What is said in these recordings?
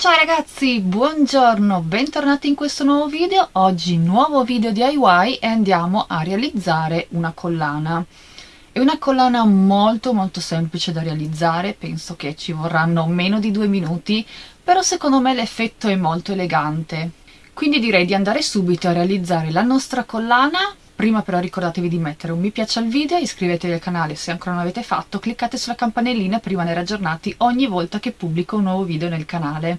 Ciao ragazzi, buongiorno, bentornati in questo nuovo video. Oggi nuovo video DIY e andiamo a realizzare una collana. È una collana molto molto semplice da realizzare, penso che ci vorranno meno di due minuti, però secondo me l'effetto è molto elegante. Quindi direi di andare subito a realizzare la nostra collana Prima però ricordatevi di mettere un mi piace al video, iscrivetevi al canale se ancora non l'avete fatto, cliccate sulla campanellina per rimanere aggiornati ogni volta che pubblico un nuovo video nel canale.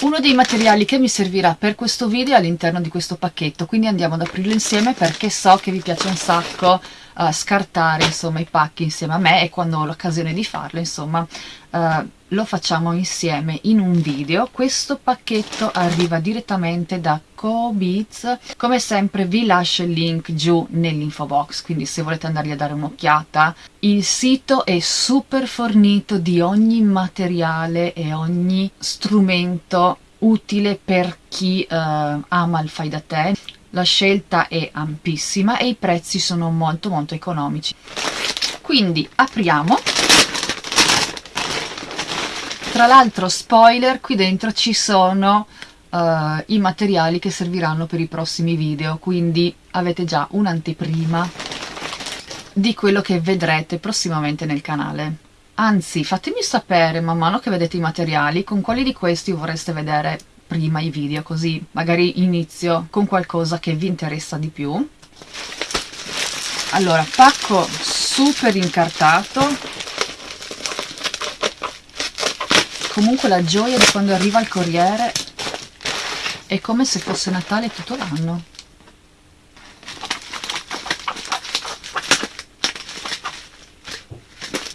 Uno dei materiali che mi servirà per questo video è all'interno di questo pacchetto, quindi andiamo ad aprirlo insieme perché so che vi piace un sacco uh, scartare insomma i pacchi insieme a me e quando ho l'occasione di farlo insomma uh, lo facciamo insieme in un video. Questo pacchetto arriva direttamente da Cobeats. Come sempre vi lascio il link giù nell'info box quindi se volete andargli a dare un'occhiata. Il sito è super fornito di ogni materiale e ogni strumento utile per chi uh, ama il fai da te. La scelta è ampissima e i prezzi sono molto molto economici. Quindi apriamo tra l'altro spoiler qui dentro ci sono uh, i materiali che serviranno per i prossimi video quindi avete già un'anteprima di quello che vedrete prossimamente nel canale. Anzi fatemi sapere man mano che vedete i materiali con quali di questi vorreste vedere prima i video così magari inizio con qualcosa che vi interessa di più. Allora pacco super incartato comunque la gioia di quando arriva il corriere è come se fosse Natale tutto l'anno.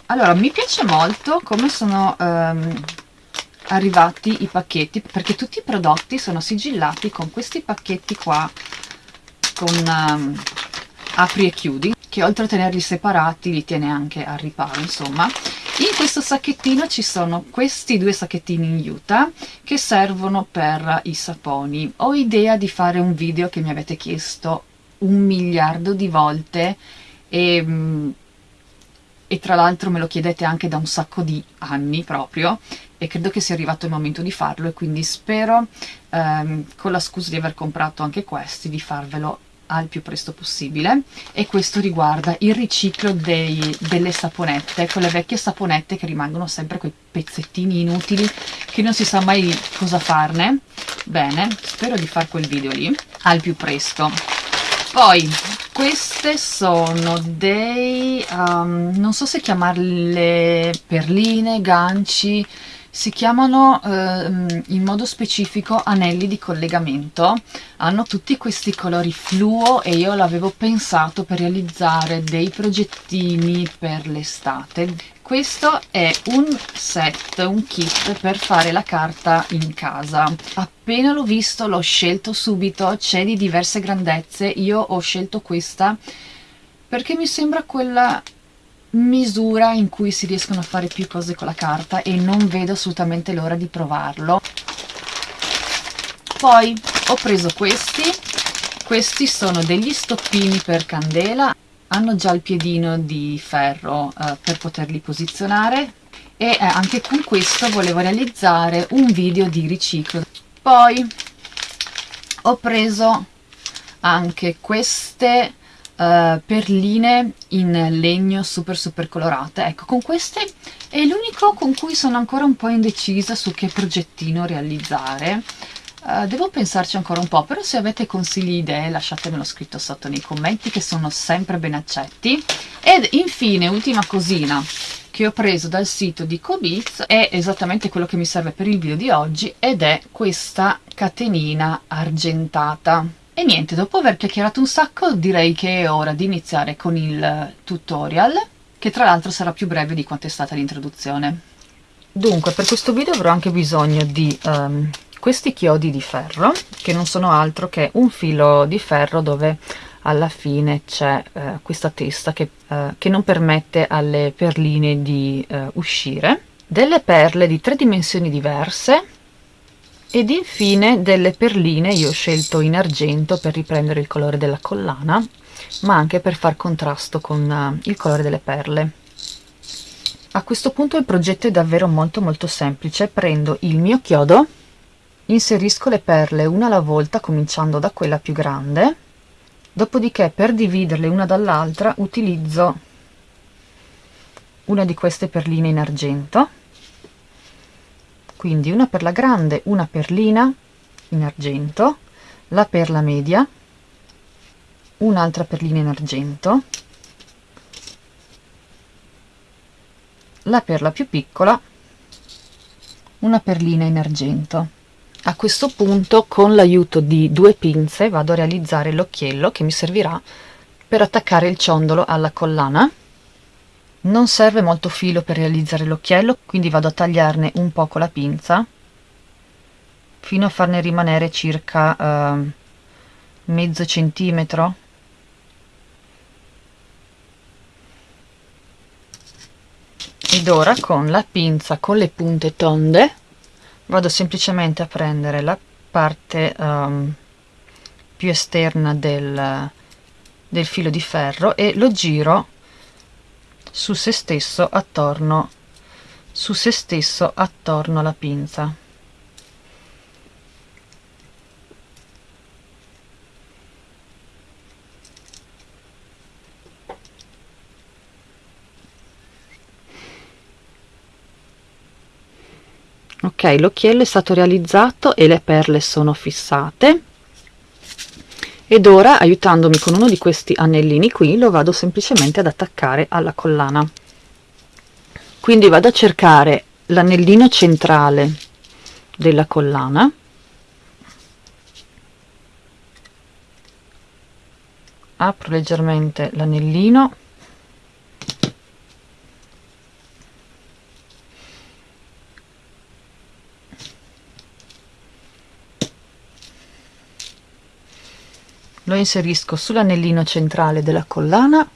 Allora mi piace molto come sono um, arrivati i pacchetti perché tutti i prodotti sono sigillati con questi pacchetti qua con um, apri e chiudi che oltre a tenerli separati li tiene anche al riparo insomma in questo sacchettino ci sono questi due sacchettini in juta che servono per i saponi. Ho idea di fare un video che mi avete chiesto un miliardo di volte e mm, e tra l'altro me lo chiedete anche da un sacco di anni proprio e credo che sia arrivato il momento di farlo e quindi spero ehm, con la scusa di aver comprato anche questi di farvelo al più presto possibile. E questo riguarda il riciclo dei, delle saponette, quelle vecchie saponette che rimangono sempre quei pezzettini inutili che non si sa mai cosa farne. Bene, spero di fare quel video lì al più presto. Poi queste sono dei um, non so se chiamarle perline, ganci si chiamano eh, in modo specifico anelli di collegamento. Hanno tutti questi colori fluo e io l'avevo pensato per realizzare dei progettini per l'estate. Questo è un set, un kit per fare la carta in casa. Appena l'ho visto l'ho scelto subito c'è di diverse grandezze. Io ho scelto questa perché mi sembra quella misura in cui si riescono a fare più cose con la carta e non vedo assolutamente l'ora di provarlo. Poi ho preso questi. Questi sono degli stoppini per candela. Hanno già il piedino di ferro eh, per poterli posizionare. E eh, anche con questo volevo realizzare un video di riciclo. Poi ho preso anche queste uh, perline in legno super super colorate. Ecco con queste è l'unico con cui sono ancora un po' indecisa su che progettino realizzare. Uh, devo pensarci ancora un po' però se avete consigli idee lasciatemelo scritto sotto nei commenti che sono sempre ben accetti. Ed infine ultima cosina che ho preso dal sito di Cobeats è esattamente quello che mi serve per il video di oggi ed è questa catenina argentata e niente, dopo aver chiacchierato un sacco direi che è ora di iniziare con il tutorial, che tra l'altro sarà più breve di quanto è stata l'introduzione. Dunque, per questo video avrò anche bisogno di um, questi chiodi di ferro, che non sono altro che un filo di ferro dove alla fine c'è uh, questa testa che, uh, che, non permette alle perline di uh, uscire, delle perle di tre dimensioni diverse, ed infine delle perline io ho scelto in argento per riprendere il colore della collana ma anche per far contrasto con uh, il colore delle perle. A questo punto il progetto è davvero molto molto semplice. Prendo il mio chiodo inserisco le perle una alla volta cominciando da quella più grande. Dopodiché per dividerle una dall'altra utilizzo una di queste perline in argento quindi una per la grande una perlina in argento la perla media un'altra perlina in argento la perla più piccola una perlina in argento. A questo punto con l'aiuto di due pinze vado a realizzare l'occhiello che mi servirà per attaccare il ciondolo alla collana non serve molto filo per realizzare l'occhiello quindi vado a tagliarne un po' con la pinza fino a farne rimanere circa eh, mezzo centimetro. Ed ora con la pinza con le punte tonde vado semplicemente a prendere la parte um, più esterna del, del filo di ferro e lo giro su se stesso attorno su se stesso attorno alla pinza. Ok l'occhiello è stato realizzato e le perle sono fissate ed ora aiutandomi con uno di questi anellini qui lo vado semplicemente ad attaccare alla collana. Quindi vado a cercare l'anellino centrale della collana. Apro leggermente l'anellino lo inserisco sull'anellino centrale della collana.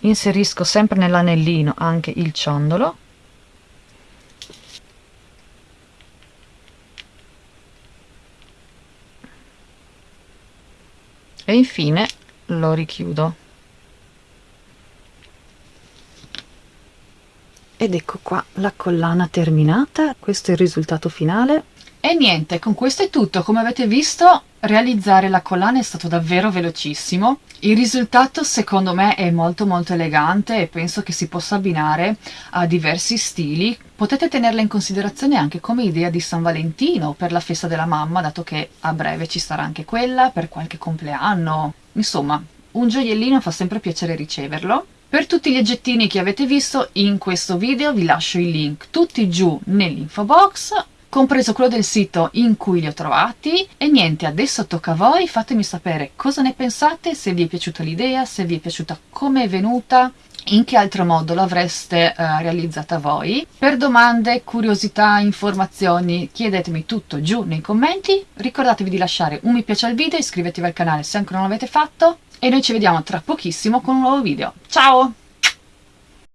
Inserisco sempre nell'anellino anche il ciondolo. E infine lo richiudo. Ed ecco qua la collana terminata. Questo è il risultato finale e niente con questo è tutto. Come avete visto realizzare la collana è stato davvero velocissimo. Il risultato secondo me è molto molto elegante e penso che si possa abbinare a diversi stili. Potete tenerla in considerazione anche come idea di San Valentino per la festa della mamma dato che a breve ci sarà anche quella per qualche compleanno. Insomma un gioiellino fa sempre piacere riceverlo. Per tutti gli oggettini che avete visto in questo video vi lascio i link tutti giù nell'info box compreso quello del sito in cui li ho trovati. E niente adesso tocca a voi. Fatemi sapere cosa ne pensate se vi è piaciuta l'idea se vi è piaciuta come è venuta in che altro modo l'avreste uh, realizzata voi. Per domande, curiosità, informazioni chiedetemi tutto giù nei commenti. Ricordatevi di lasciare un mi piace al video iscrivetevi al canale se ancora non l'avete fatto. E noi ci vediamo tra pochissimo con un nuovo video. Ciao